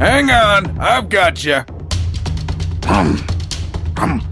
Hang on, I've got you. Um, um,